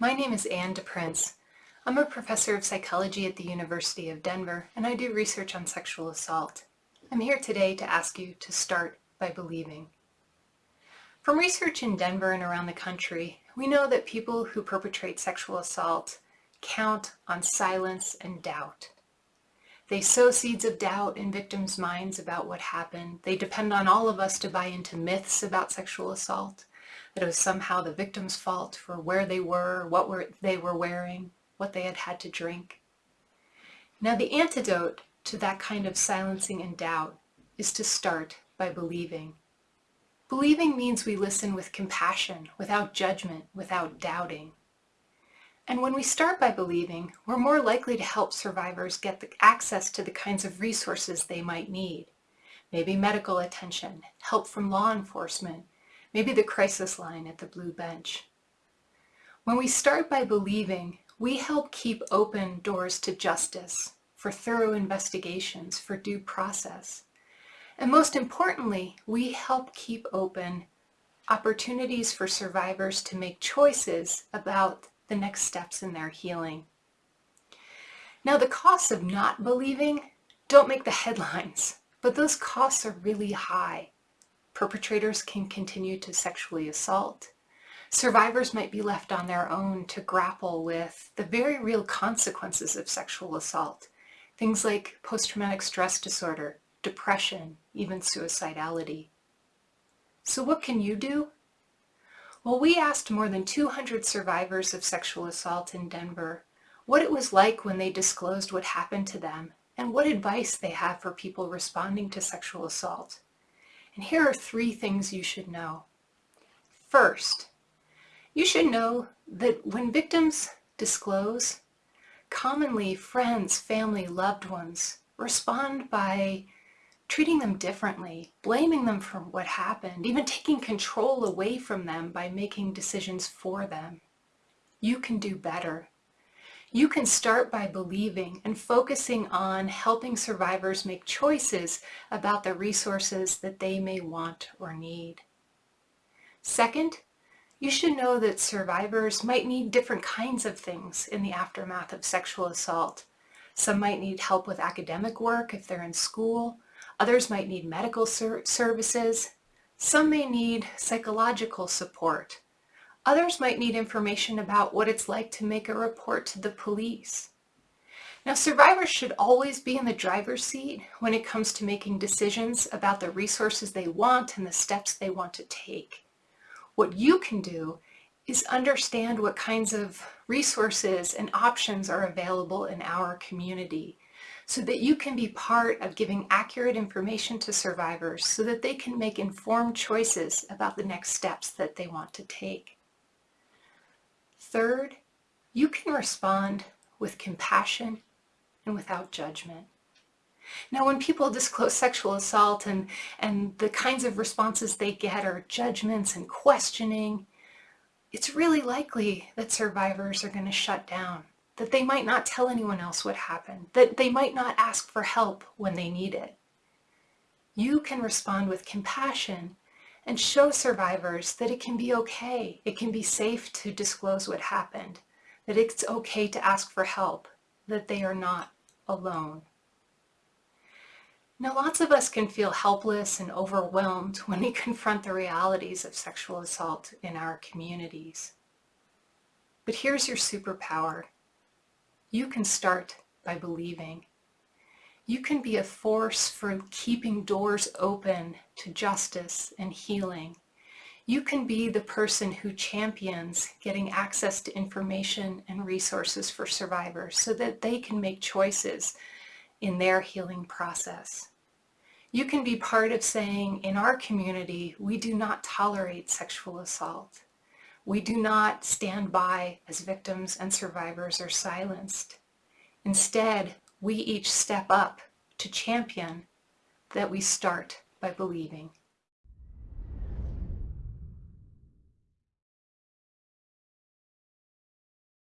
My name is Anne DePrince. I'm a professor of psychology at the University of Denver, and I do research on sexual assault. I'm here today to ask you to start by believing. From research in Denver and around the country, we know that people who perpetrate sexual assault count on silence and doubt. They sow seeds of doubt in victims' minds about what happened. They depend on all of us to buy into myths about sexual assault, that it was somehow the victim's fault for where they were, what were, they were wearing, what they had had to drink. Now the antidote to that kind of silencing and doubt is to start by believing. Believing means we listen with compassion, without judgment, without doubting. And when we start by believing, we're more likely to help survivors get the access to the kinds of resources they might need. Maybe medical attention, help from law enforcement, maybe the crisis line at the blue bench. When we start by believing, we help keep open doors to justice, for thorough investigations, for due process. And most importantly, we help keep open opportunities for survivors to make choices about the next steps in their healing. Now the costs of not believing don't make the headlines, but those costs are really high. Perpetrators can continue to sexually assault. Survivors might be left on their own to grapple with the very real consequences of sexual assault. Things like post-traumatic stress disorder, depression, even suicidality. So what can you do? Well, we asked more than 200 survivors of sexual assault in Denver what it was like when they disclosed what happened to them and what advice they have for people responding to sexual assault. And here are three things you should know. First, you should know that when victims disclose, commonly friends, family, loved ones respond by treating them differently, blaming them for what happened, even taking control away from them by making decisions for them. You can do better. You can start by believing and focusing on helping survivors make choices about the resources that they may want or need. Second, you should know that survivors might need different kinds of things in the aftermath of sexual assault. Some might need help with academic work if they're in school, Others might need medical ser services. Some may need psychological support. Others might need information about what it's like to make a report to the police. Now, survivors should always be in the driver's seat when it comes to making decisions about the resources they want and the steps they want to take. What you can do is understand what kinds of resources and options are available in our community so that you can be part of giving accurate information to survivors so that they can make informed choices about the next steps that they want to take. Third, you can respond with compassion and without judgment. Now when people disclose sexual assault and, and the kinds of responses they get are judgments and questioning, it's really likely that survivors are going to shut down that they might not tell anyone else what happened, that they might not ask for help when they need it. You can respond with compassion and show survivors that it can be okay, it can be safe to disclose what happened, that it's okay to ask for help, that they are not alone. Now lots of us can feel helpless and overwhelmed when we confront the realities of sexual assault in our communities. But here's your superpower. You can start by believing. You can be a force for keeping doors open to justice and healing. You can be the person who champions getting access to information and resources for survivors so that they can make choices in their healing process. You can be part of saying, in our community, we do not tolerate sexual assault. We do not stand by as victims and survivors are silenced. Instead, we each step up to champion that we start by believing.